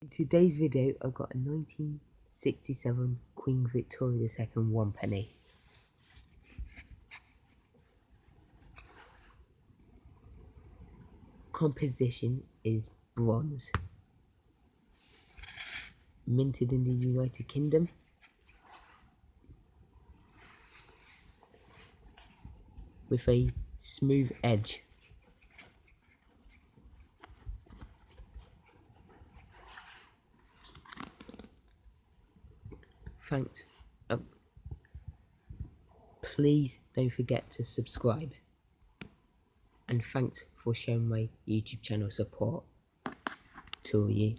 In today's video, I've got a 1967 Queen Victoria II one penny. Composition is bronze. Minted in the United Kingdom. With a smooth edge. Thanks. Um, please don't forget to subscribe. And thanks for showing my YouTube channel support to you.